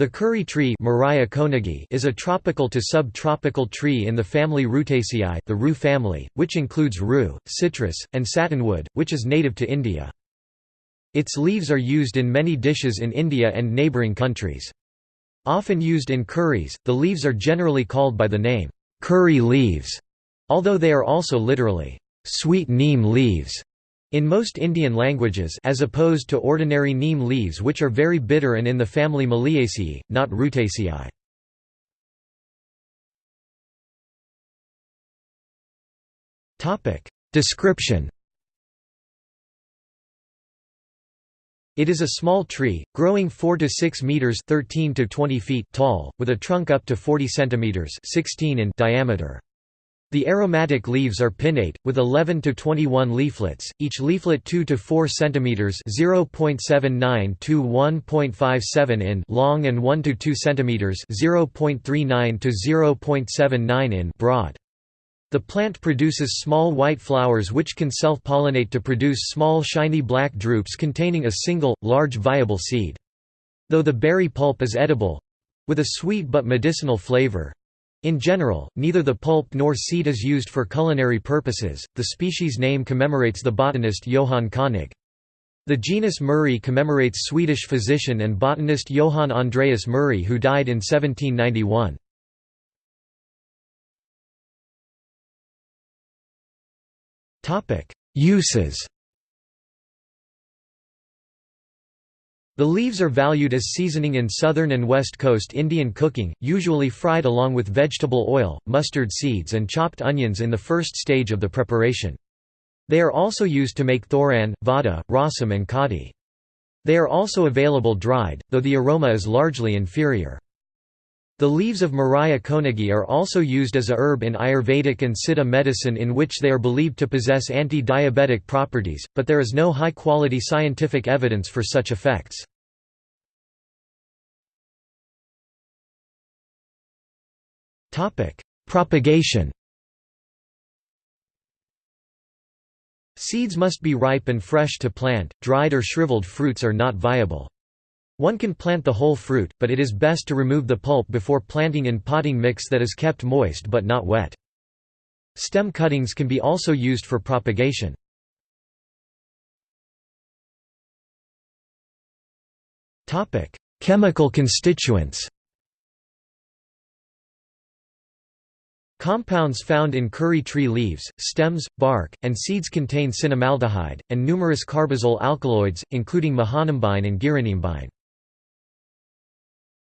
The curry tree is a tropical to subtropical tree in the family Rutaceae the rue family, which includes rue, citrus, and satinwood, which is native to India. Its leaves are used in many dishes in India and neighbouring countries. Often used in curries, the leaves are generally called by the name, curry leaves, although they are also literally, sweet neem leaves. In most Indian languages as opposed to ordinary neem leaves which are very bitter and in the family Meliaceae, not Rutaceae. Description It is a small tree, growing 4 to 6 meters (13 to 20 feet) tall, with a trunk up to 40 centimeters (16 in) diameter. The aromatic leaves are pinnate, with 11 to 21 leaflets, each leaflet 2 to 4 cm (0.79 to 1.57 in) long and 1 to 2 cm (0.39 to 0.79 in) broad. The plant produces small white flowers which can self-pollinate to produce small shiny black drupes containing a single, large viable seed. Though the berry pulp is edible—with a sweet but medicinal flavor, in general, neither the pulp nor seed is used for culinary purposes. The species name commemorates the botanist Johann Koenig. The genus Murraya commemorates Swedish physician and botanist Johann Andreas Murray who died in 1791. Uses The leaves are valued as seasoning in southern and west coast Indian cooking, usually fried along with vegetable oil, mustard seeds and chopped onions in the first stage of the preparation. They are also used to make thoran, vada, rasam and kadi. They are also available dried, though the aroma is largely inferior. The leaves of Murraya koenigii are also used as a herb in Ayurvedic and Siddha medicine in which they are believed to possess anti-diabetic properties, but there is no high-quality scientific evidence for such effects. Propagation Seeds must be ripe and fresh to plant, dried or shriveled fruits are not viable. One can plant the whole fruit, but it is best to remove the pulp before planting in potting mix that is kept moist but not wet. Stem cuttings can be also used for propagation. Chemical constituents Compounds found in curry tree leaves, stems, bark, and seeds contain cinnamaldehyde, and numerous carbazole alkaloids, including mahanimbine and girinimbine.